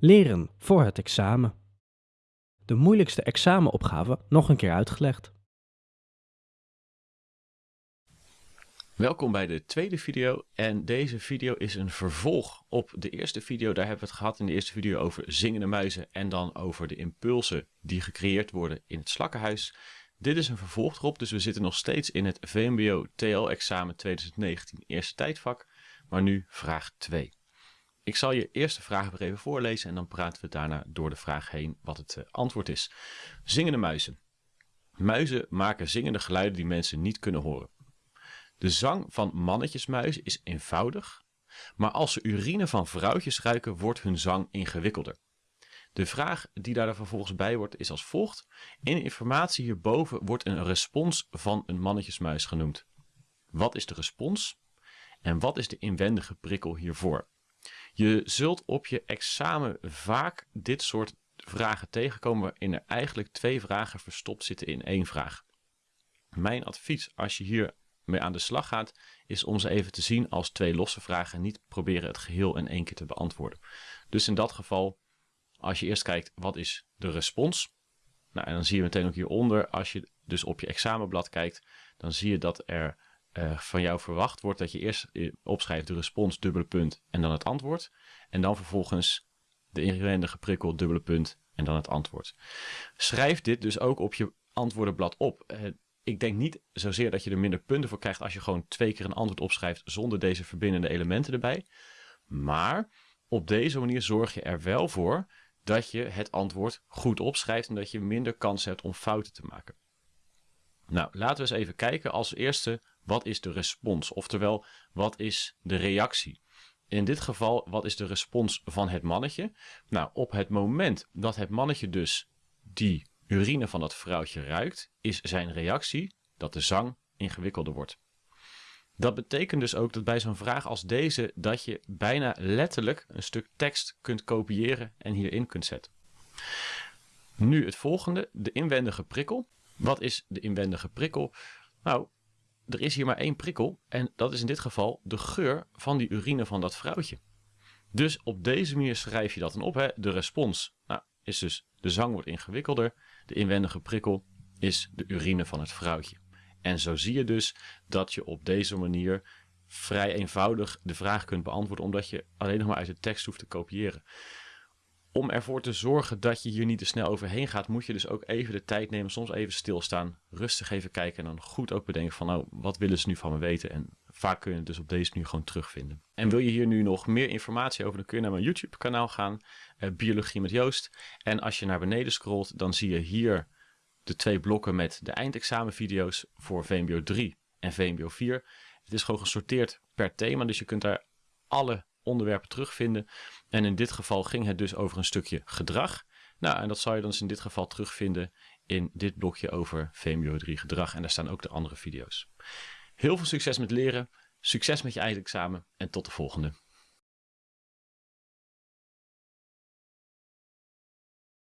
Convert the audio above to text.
Leren voor het examen. De moeilijkste examenopgave nog een keer uitgelegd. Welkom bij de tweede video en deze video is een vervolg op de eerste video. Daar hebben we het gehad in de eerste video over zingende muizen en dan over de impulsen die gecreëerd worden in het slakkenhuis. Dit is een vervolg erop, dus we zitten nog steeds in het VMBO TL-examen 2019 eerste tijdvak, maar nu vraag 2. Ik zal je eerste vraag weer even voorlezen en dan praten we daarna door de vraag heen wat het eh, antwoord is. Zingende muizen. Muizen maken zingende geluiden die mensen niet kunnen horen. De zang van mannetjesmuizen is eenvoudig, maar als ze urine van vrouwtjes ruiken, wordt hun zang ingewikkelder. De vraag die daar vervolgens bij wordt is als volgt. In de informatie hierboven wordt een respons van een mannetjesmuis genoemd. Wat is de respons? En wat is de inwendige prikkel hiervoor? Je zult op je examen vaak dit soort vragen tegenkomen waarin er eigenlijk twee vragen verstopt zitten in één vraag. Mijn advies als je hier mee aan de slag gaat, is om ze even te zien als twee losse vragen en niet proberen het geheel in één keer te beantwoorden. Dus in dat geval, als je eerst kijkt wat is de respons, nou, en dan zie je meteen ook hieronder, als je dus op je examenblad kijkt, dan zie je dat er uh, van jou verwacht wordt dat je eerst eh, opschrijft de respons, dubbele punt en dan het antwoord. En dan vervolgens de inwendige prikkel, dubbele punt en dan het antwoord. Schrijf dit dus ook op je antwoordenblad op. Uh, ik denk niet zozeer dat je er minder punten voor krijgt als je gewoon twee keer een antwoord opschrijft zonder deze verbindende elementen erbij. Maar op deze manier zorg je er wel voor dat je het antwoord goed opschrijft en dat je minder kans hebt om fouten te maken. Nou, laten we eens even kijken als eerste wat is de respons? Oftewel, wat is de reactie? In dit geval, wat is de respons van het mannetje? Nou, op het moment dat het mannetje dus die urine van dat vrouwtje ruikt, is zijn reactie dat de zang ingewikkelder wordt. Dat betekent dus ook dat bij zo'n vraag als deze dat je bijna letterlijk een stuk tekst kunt kopiëren en hierin kunt zetten. Nu het volgende, de inwendige prikkel. Wat is de inwendige prikkel? Nou, er is hier maar één prikkel en dat is in dit geval de geur van die urine van dat vrouwtje. Dus op deze manier schrijf je dat dan op. Hè? De respons nou, is dus de zang wordt ingewikkelder. De inwendige prikkel is de urine van het vrouwtje. En zo zie je dus dat je op deze manier vrij eenvoudig de vraag kunt beantwoorden, omdat je alleen nog maar uit de tekst hoeft te kopiëren om ervoor te zorgen dat je hier niet te snel overheen gaat, moet je dus ook even de tijd nemen, soms even stilstaan, rustig even kijken en dan goed ook bedenken van nou, wat willen ze nu van me weten? En vaak kun je het dus op deze manier gewoon terugvinden. En wil je hier nu nog meer informatie over, dan kun je naar mijn YouTube kanaal gaan, eh, Biologie met Joost. En als je naar beneden scrolt, dan zie je hier de twee blokken met de eindexamenvideo's voor VMBO 3 en VMBO 4. Het is gewoon gesorteerd per thema, dus je kunt daar alle onderwerpen terugvinden. En in dit geval ging het dus over een stukje gedrag. Nou, en dat zal je dan dus in dit geval terugvinden in dit blokje over VMBO 3 gedrag. En daar staan ook de andere video's. Heel veel succes met leren, succes met je eindexamen en tot de volgende.